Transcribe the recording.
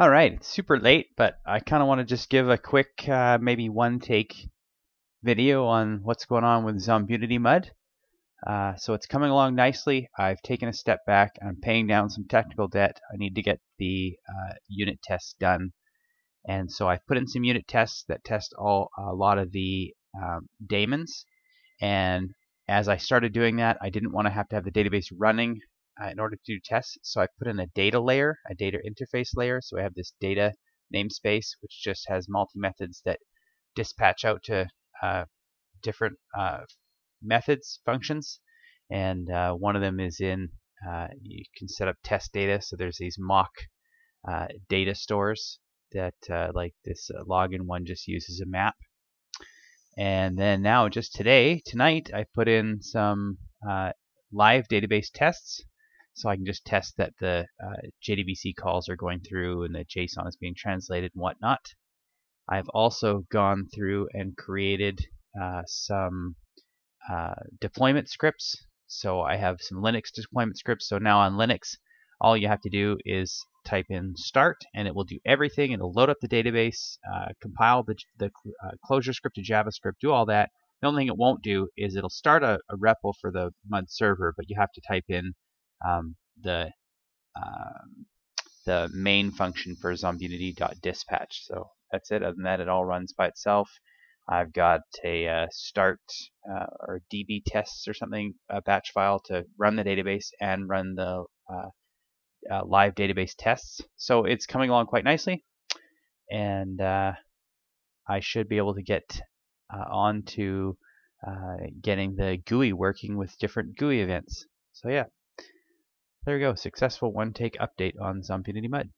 All right, it's super late, but I kind of want to just give a quick, uh, maybe one take video on what's going on with Zombunity Mud. Uh, so it's coming along nicely. I've taken a step back. I'm paying down some technical debt. I need to get the uh, unit tests done. And so I've put in some unit tests that test all a lot of the um, daemons. And as I started doing that, I didn't want to have to have the database running uh, in order to do tests. So I put in a data layer, a data interface layer. So I have this data namespace, which just has multi-methods that dispatch out to uh, different uh, methods, functions. And uh, one of them is in, uh, you can set up test data. So there's these mock uh, data stores that like this login one just uses a map. And then now just today, tonight, I put in some live database tests so I can just test that the uh, JDBC calls are going through and the JSON is being translated and whatnot. I've also gone through and created uh, some uh, deployment scripts. So I have some Linux deployment scripts. So now on Linux, all you have to do is type in start and it will do everything. It'll load up the database, uh, compile the, the uh, ClojureScript to JavaScript, do all that. The only thing it won't do is it'll start a, a REPL for the MUD server, but you have to type in um, the um, the main function for zombunity.dispatch. So that's it. Other than that, it all runs by itself. I've got a uh, start uh, or DB tests or something a batch file to run the database and run the uh, uh live database tests. So it's coming along quite nicely, and uh, I should be able to get uh, on to getting the GUI working with different GUI events. So yeah. There we go, successful one take update on Zombunity Mud.